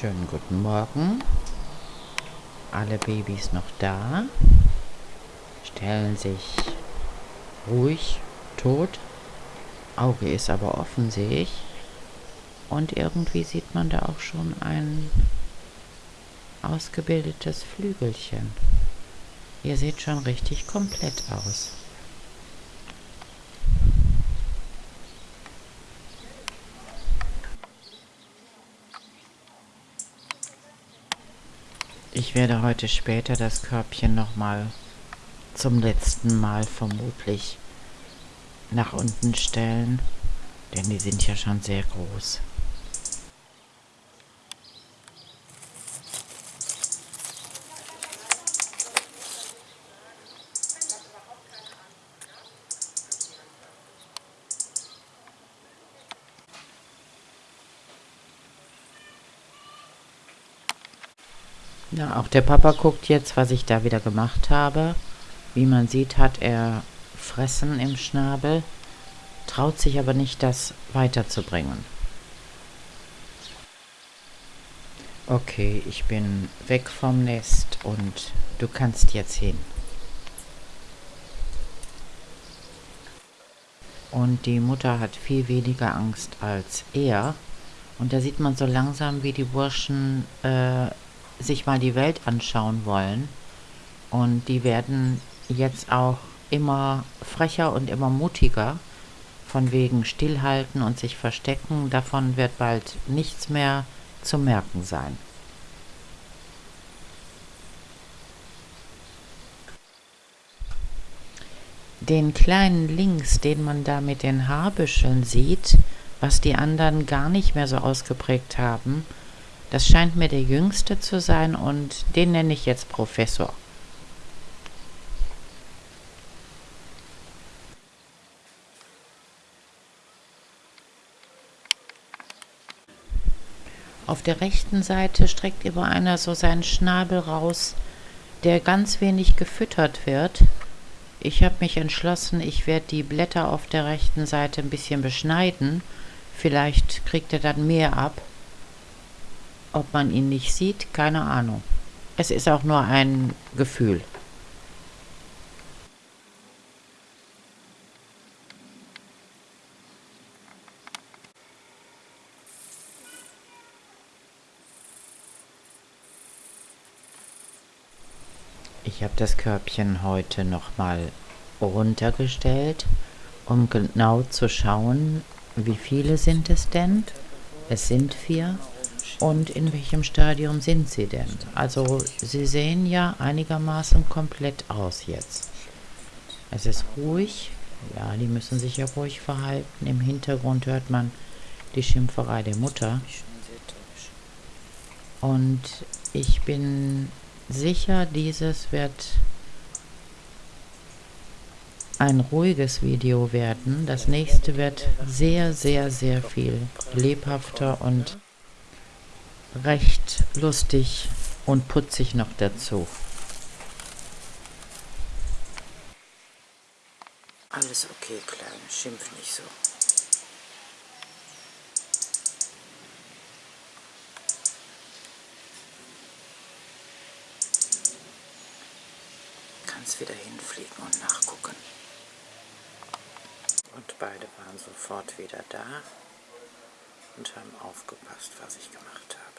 Schönen guten Morgen. Alle Babys noch da. Stellen sich ruhig tot. Auge ist aber offen, sehe ich. Und irgendwie sieht man da auch schon ein ausgebildetes Flügelchen. Ihr seht schon richtig komplett aus. Ich werde heute später das Körbchen nochmal zum letzten Mal vermutlich nach unten stellen, denn die sind ja schon sehr groß. Ja, auch der Papa guckt jetzt, was ich da wieder gemacht habe. Wie man sieht, hat er Fressen im Schnabel, traut sich aber nicht, das weiterzubringen. Okay, ich bin weg vom Nest und du kannst jetzt hin. Und die Mutter hat viel weniger Angst als er. Und da sieht man so langsam, wie die Burschen äh, sich mal die Welt anschauen wollen. Und die werden jetzt auch immer frecher und immer mutiger. Von wegen stillhalten und sich verstecken. Davon wird bald nichts mehr zu merken sein. Den kleinen Links, den man da mit den Haarbüscheln sieht, was die anderen gar nicht mehr so ausgeprägt haben, das scheint mir der jüngste zu sein und den nenne ich jetzt Professor. Auf der rechten Seite streckt immer einer so seinen Schnabel raus, der ganz wenig gefüttert wird. Ich habe mich entschlossen, ich werde die Blätter auf der rechten Seite ein bisschen beschneiden. Vielleicht kriegt er dann mehr ab. Ob man ihn nicht sieht, keine Ahnung. Es ist auch nur ein Gefühl. Ich habe das Körbchen heute nochmal runtergestellt, um genau zu schauen, wie viele sind es denn. Es sind vier. Und in welchem Stadium sind sie denn? Also sie sehen ja einigermaßen komplett aus jetzt. Es ist ruhig. Ja, die müssen sich ja ruhig verhalten. Im Hintergrund hört man die Schimpferei der Mutter. Und ich bin sicher, dieses wird ein ruhiges Video werden. Das nächste wird sehr, sehr, sehr viel lebhafter und recht lustig und putzig noch dazu. Alles okay, Kleine, schimpf nicht so. Kannst wieder hinfliegen und nachgucken. Und beide waren sofort wieder da und haben aufgepasst, was ich gemacht habe.